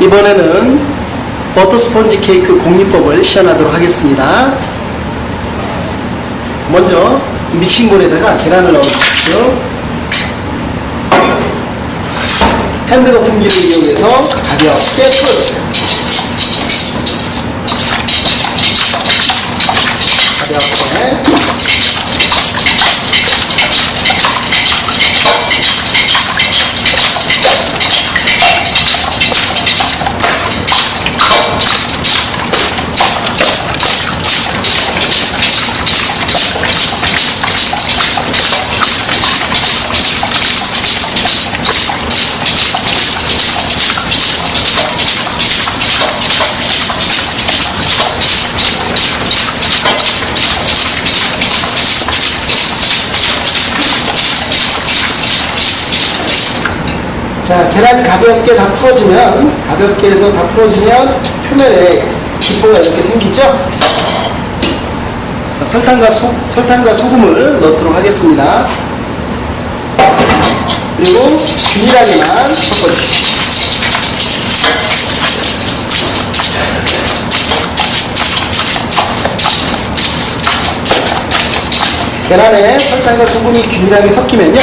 이번에는 버터 스펀지 케이크 공리법을 시연하도록 하겠습니다. 먼저 믹싱볼에다가 계란을 넣어주십시오. 핸드 거품기를 이용해서 가볍게 풀어주세요. 가볍게 자, 계란이 가볍게 다 풀어지면, 가볍게 해서 다 풀어지면 표면에 기포가 이렇게 생기죠? 자, 설탕과, 소, 설탕과 소금을 넣도록 하겠습니다. 그리고 균일하게만 섞어주십시오. 계란에 설탕과 소금이 균일하게 섞이면요.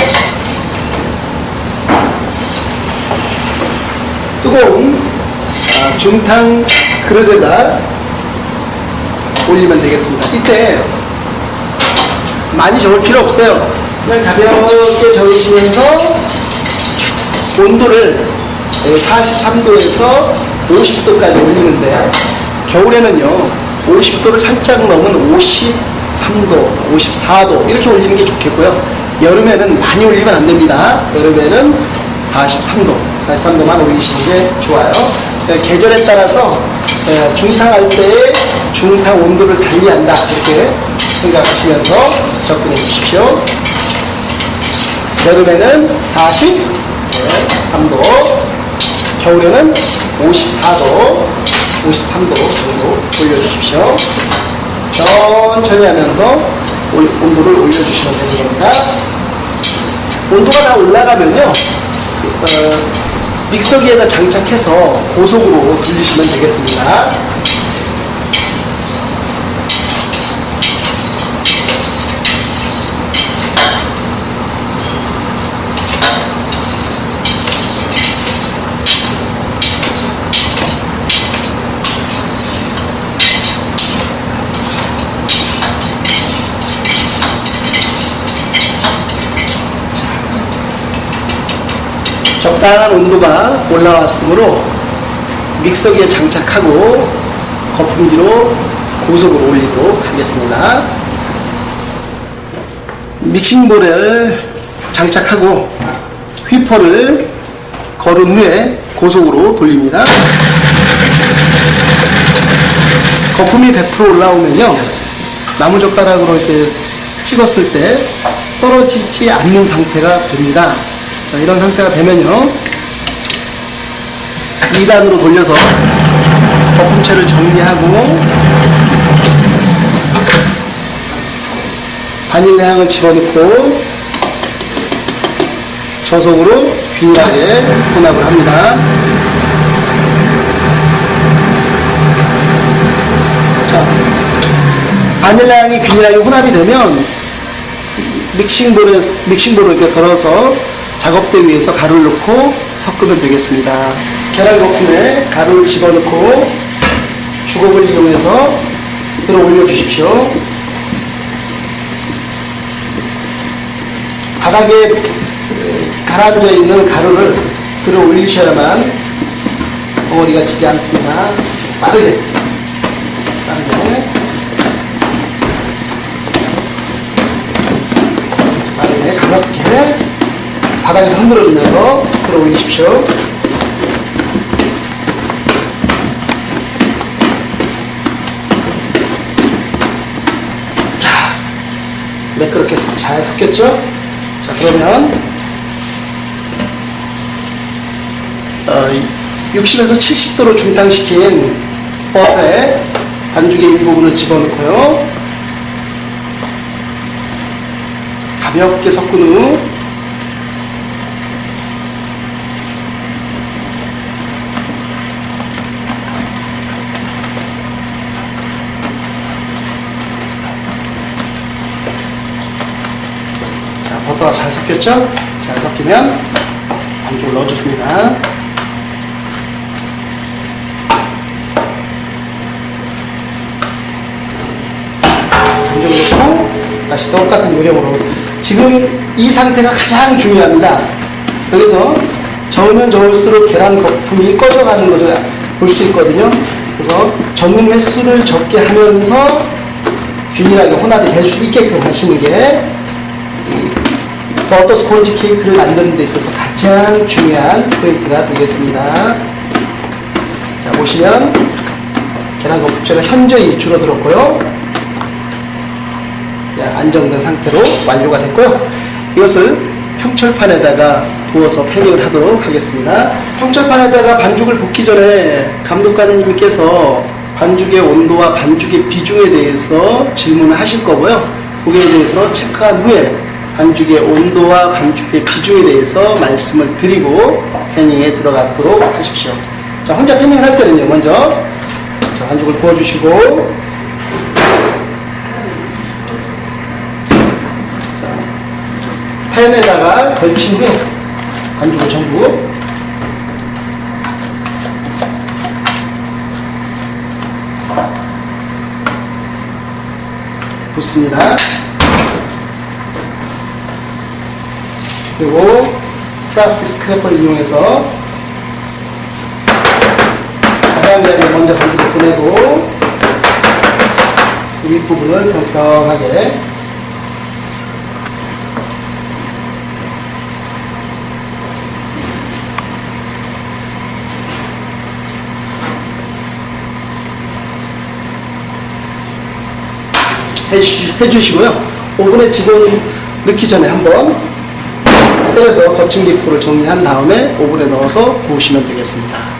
뜨거운 아, 중탕 그릇에다 올리면 되겠습니다. 이때 많이 저을 필요 없어요. 그냥 가볍게 저으시면서 온도를 43도에서 50도까지 올리는데 겨울에는요 50도를 살짝 넘은 53도, 54도 이렇게 올리는 게 좋겠고요. 여름에는 많이 올리면 안 됩니다. 여름에는 43도, 43도만 올리시는 게 좋아요. 예, 계절에 따라서 예, 중탕할 때의 중탕 온도를 달리한다 이렇게 생각하시면서 접근해 주십시오. 여름에는 43도, 겨울에는 54도, 53도 정도 올려주십시오. 천천히 하면서 올- 온도를 올려주시면 되는 겁니다. 온도가 다 올라가면요, 어, 믹서기에다 장착해서 고속으로 돌리시면 되겠습니다. 적당한 온도가 올라왔으므로 믹서기에 장착하고 거품기로 고속으로 올리도록 하겠습니다. 믹싱볼을 장착하고 휘퍼를 걸은 후에 고속으로 돌립니다. 거품이 100% 올라오면요. 나무젓가락으로 이렇게 찍었을 때 떨어지지 않는 상태가 됩니다. 자, 이런 상태가 되면요. 2단으로 돌려서 거품체를 정리하고 바닐라 향을 집어넣고 저속으로 균일하게 혼합을 합니다. 자, 바닐라 향이 균일하게 혼합이 되면 믹싱볼에, 믹싱볼을 이렇게 덜어서 작업대 위에서 가루를 넣고 섞으면 되겠습니다. 계란 거품에 가루를 집어넣고 주걱을 이용해서 들어 올려 주십시오. 바닥에 가라앉아 있는 가루를 들어 올리셔야만 덩어리가 지지 않습니다. 빠르게. 바닥에서 흔들어주면서 들어 올리십시오. 자, 매끄럽게 잘 섞였죠? 자, 그러면 어, 60에서 70도로 중탕시킨 버터에 반죽의 일부분을 집어넣고요. 가볍게 섞은 후 잘 섞였죠? 잘 섞이면 반죽을 넣어줬습니다. 반죽을 넣고 다시 똑같은 요령으로 지금 이 상태가 가장 중요합니다. 여기서 저으면 저을수록 계란 거품이 꺼져가는 것을 볼 수 있거든요. 그래서 적는 횟수를 적게 하면서 균일하게 혼합이 될 수 있게끔 하시는 게이 버터 스폰지 케이크를 만드는 데 있어서 가장 중요한 포인트가 되겠습니다. 자, 보시면 계란 거품체가 현저히 줄어들었고요. 네, 안정된 상태로 완료가 됐고요. 이것을 평철판에다가 부어서 패닝을 하도록 하겠습니다. 평철판에다가 반죽을 붓기 전에 감독관님께서 반죽의 온도와 반죽의 비중에 대해서 질문을 하실 거고요. 거기에 대해서 체크한 후에 반죽의 온도와 반죽의 비중에 대해서 말씀을 드리고 패닝에 들어가도록 하십시오. 자, 혼자 패닝을 할 때는요, 먼저 자, 반죽을 부어주시고 팬에다가 걸친 후에 반죽을 전부 붓습니다. 그리고 플라스틱 스크래퍼를 이용해서 가장자리를 먼저 반죽을 보내고 그 윗부분을 평평하게 해주, 해주시고요. 오븐에 집어넣기 전에 한번 때려서 거친 기포를 정리한 다음에 오븐에 넣어서 구우시면 되겠습니다.